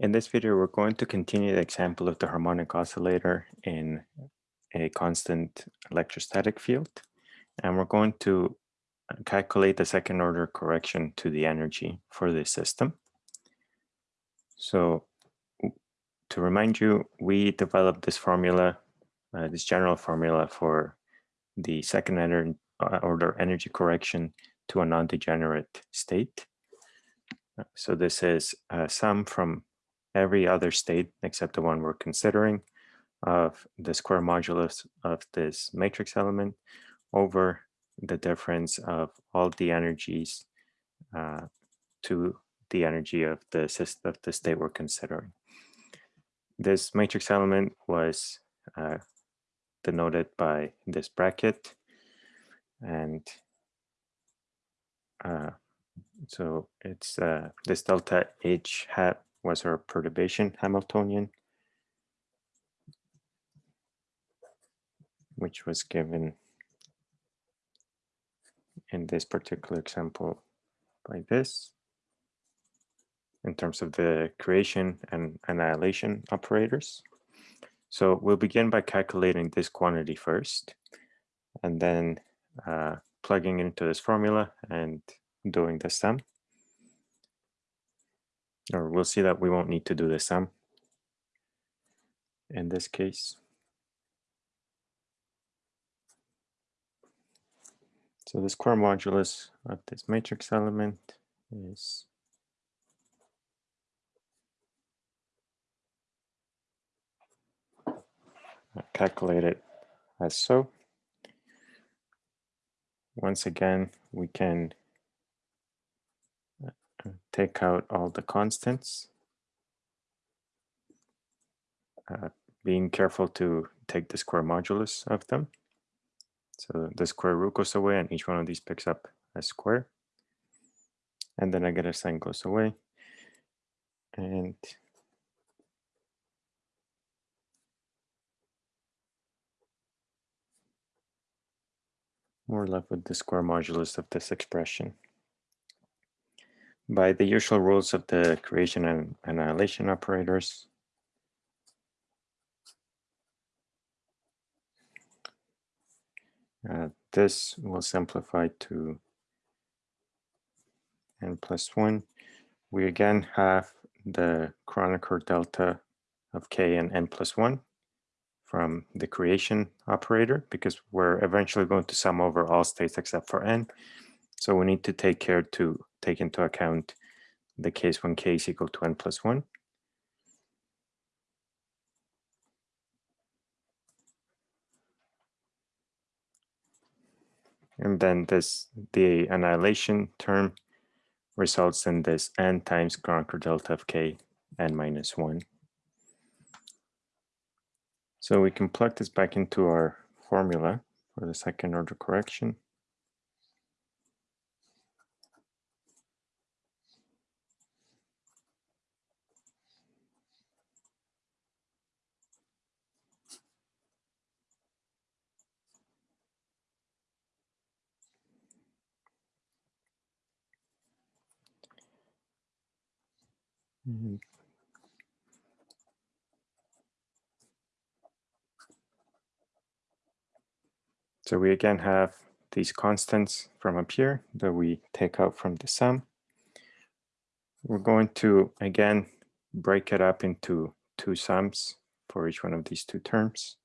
In this video, we're going to continue the example of the harmonic oscillator in a constant electrostatic field. And we're going to uh, calculate the second order correction to the energy for this system. So to remind you, we developed this formula, uh, this general formula for the second uh, order energy correction to a non-degenerate state. Uh, so this is a sum from every other state except the one we're considering of the square modulus of this matrix element over the difference of all the energies uh, to the energy of the system of the state we're considering. This matrix element was uh, denoted by this bracket and uh, so it's uh, this delta H hat was our perturbation Hamiltonian, which was given in this particular example by this. In terms of the creation and annihilation operators. So we'll begin by calculating this quantity first, and then uh, plugging into this formula and doing the sum or we'll see that we won't need to do the sum in this case. So the square modulus of this matrix element is calculated as so. Once again, we can take out all the constants. Uh, being careful to take the square modulus of them. So the square root goes away and each one of these picks up a square. And the negative sign goes away. And we're left with the square modulus of this expression by the usual rules of the creation and annihilation operators. Uh, this will simplify to n plus 1. We again have the Kronecker delta of k and n plus 1 from the creation operator because we're eventually going to sum over all states except for n. So we need to take care to take into account the case when k is equal to n plus 1. And then this the annihilation term results in this n times Kronecker delta of k n minus 1. So we can plug this back into our formula for the second order correction. Mm-hmm. So we again have these constants from up here that we take out from the sum. We're going to, again, break it up into two sums for each one of these two terms.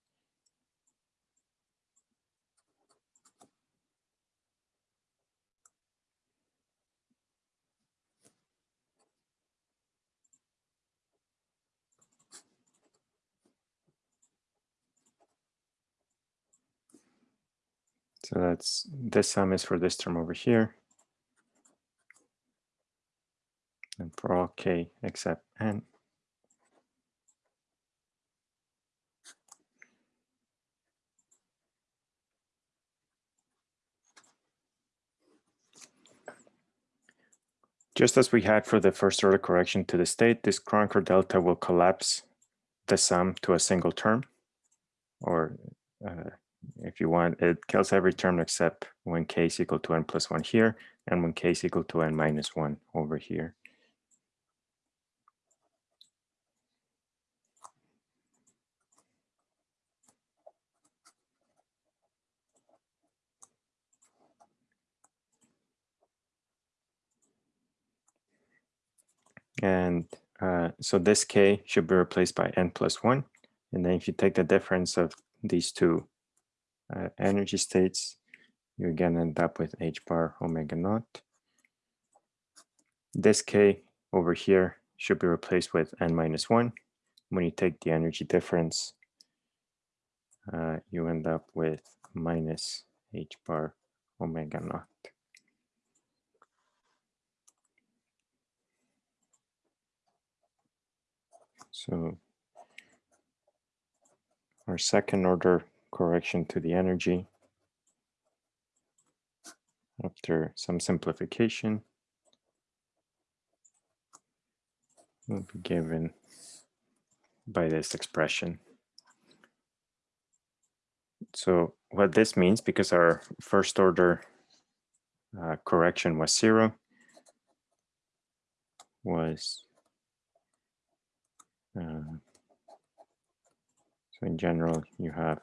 So that's this sum is for this term over here. And for all k except n. Just as we had for the first order correction to the state, this Kronecker delta will collapse the sum to a single term or uh, if you want, it kills every term except when k is equal to n plus 1 here, and when k is equal to n minus 1 over here. And uh, so this k should be replaced by n plus 1. And then if you take the difference of these two uh, energy states, you again end up with h bar omega naught. This k over here should be replaced with n minus 1. When you take the energy difference, uh, you end up with minus h bar omega naught. So our second order correction to the energy after some simplification will be given by this expression. So what this means, because our first order uh, correction was zero, was uh, so in general, you have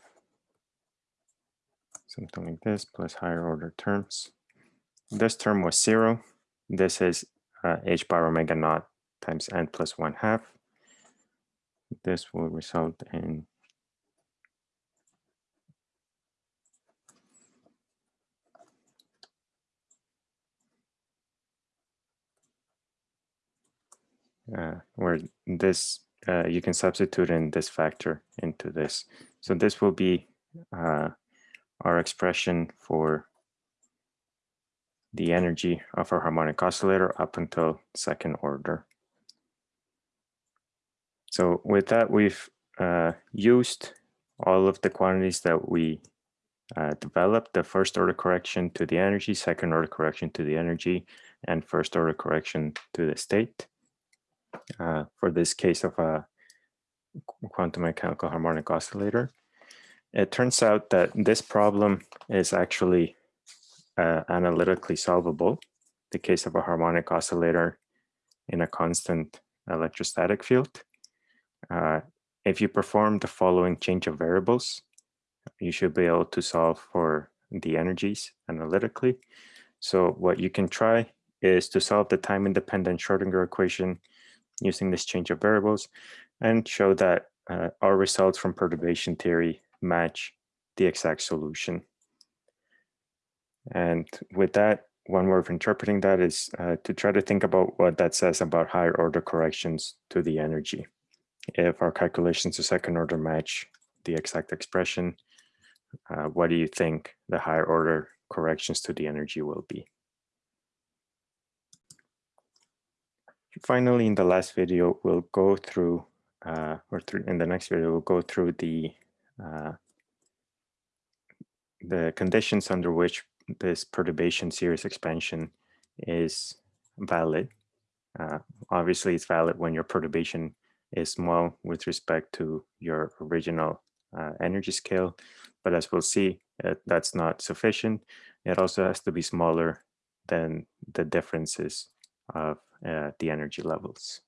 something like this plus higher order terms. This term was zero. This is uh, h bar omega naught times n plus one half. This will result in uh, where this uh, you can substitute in this factor into this. So this will be uh, our expression for the energy of our harmonic oscillator up until second order. So with that, we've uh, used all of the quantities that we uh, developed, the first order correction to the energy, second order correction to the energy, and first order correction to the state uh, for this case of a quantum mechanical harmonic oscillator. It turns out that this problem is actually uh, analytically solvable, the case of a harmonic oscillator in a constant electrostatic field. Uh, if you perform the following change of variables, you should be able to solve for the energies analytically. So what you can try is to solve the time-independent Schrodinger equation using this change of variables and show that uh, our results from perturbation theory match the exact solution. And with that, one way of interpreting that is uh, to try to think about what that says about higher order corrections to the energy. If our calculations to second order match the exact expression, uh, what do you think the higher order corrections to the energy will be? finally, in the last video, we'll go through, uh, or through, in the next video, we'll go through the uh, the conditions under which this perturbation series expansion is valid. Uh, obviously, it's valid when your perturbation is small with respect to your original uh, energy scale. But as we'll see, uh, that's not sufficient. It also has to be smaller than the differences of uh, the energy levels.